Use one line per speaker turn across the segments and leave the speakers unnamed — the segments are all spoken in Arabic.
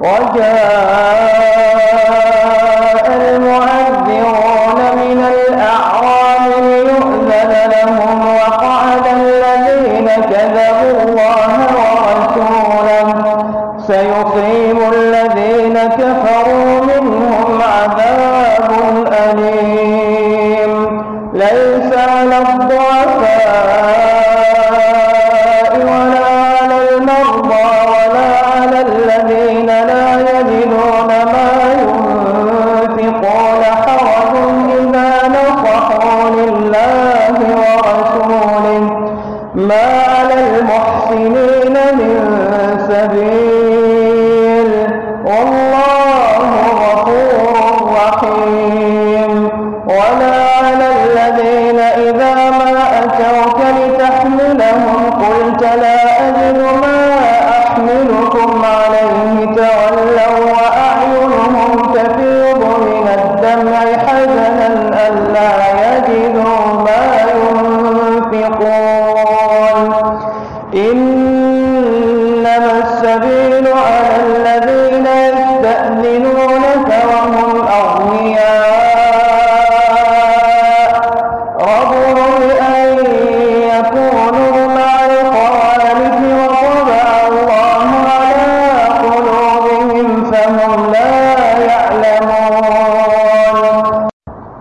وجاء المعذرون من الأعراب ليؤذن لهم وقعد الذين كذبوا الله ورسوله. سيخرجون على المحصنين من سبيل. والله غفور رحيم. ولا على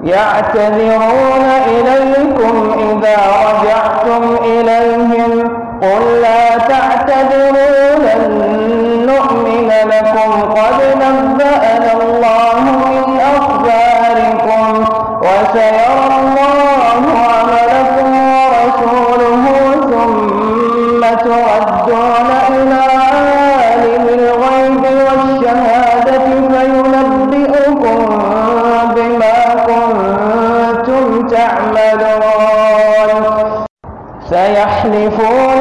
يعتذرون إليكم إذا رجعتم إليكم يحلفون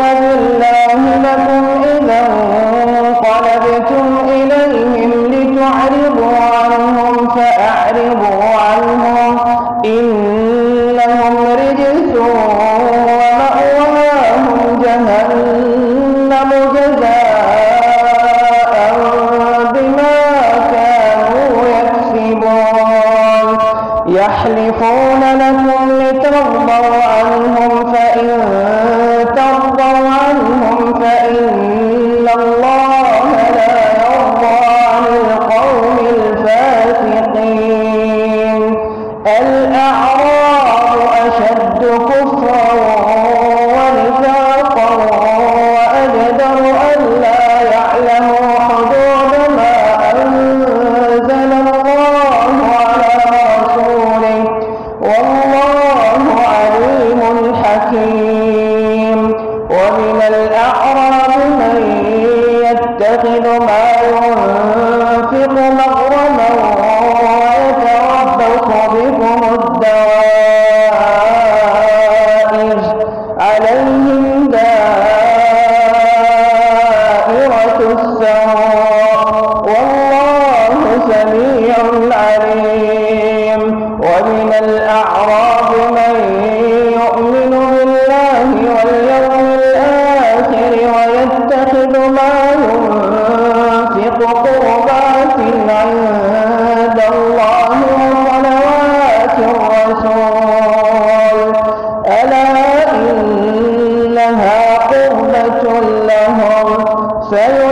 سميع عليم. ومن الأعراب من يؤمن بالله واليوم الآخر ويتخذ ما ينفق قربات عند الله وصلوات الرسول. ألا إنها قربة لهم؟ سيؤمنون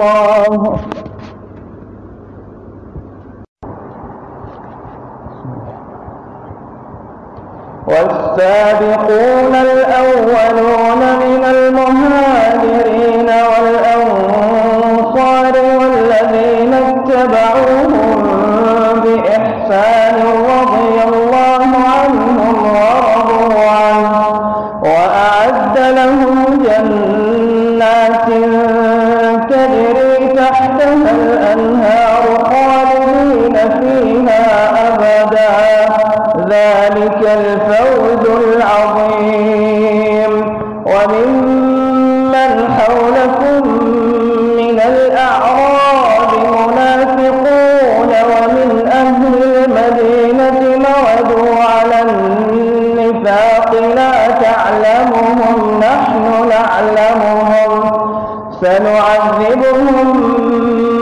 الله. والسابقون الأولون من المهاجرين والأنصار والذين اتبعوهم بإحسان رضي الله عنهم ورضوا عنه وأعد لهم جنات الفوز العظيم. وممن حولكم من الأعراب منافقون ومن أهل المدينة مردوا على النفاق لا تعلمهم نحن نعلمهم. سنعذبهم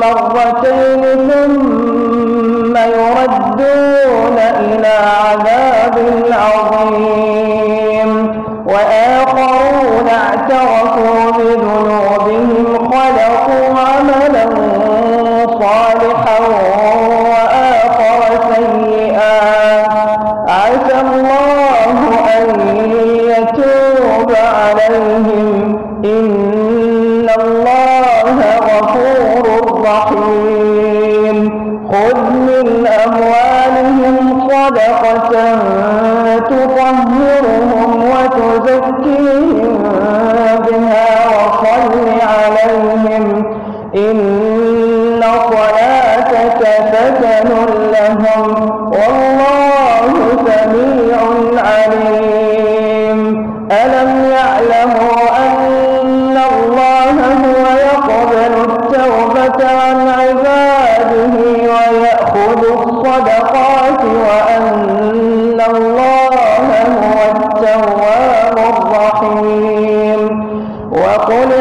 مرتين ثم يردون إلى عذاب عظيم وآخرون اعترفوا بذنوبهم خلقوا عملا صالحا وآخر سيئا. عسى الله أن يتوب عليهم. إن الله غفور رحيم. خذ من أموالهم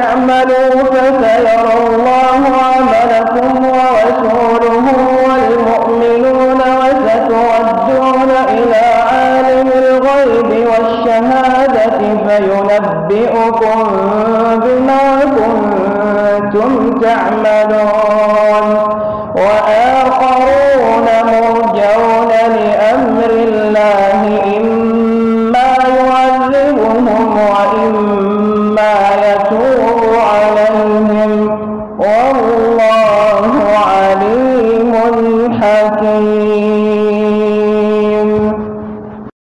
اعملوا فسيرى الله عملكم ورسوله والمؤمنون وستردون إلى عالم الغيب والشهادة فينبئكم بما كنتم تعملون.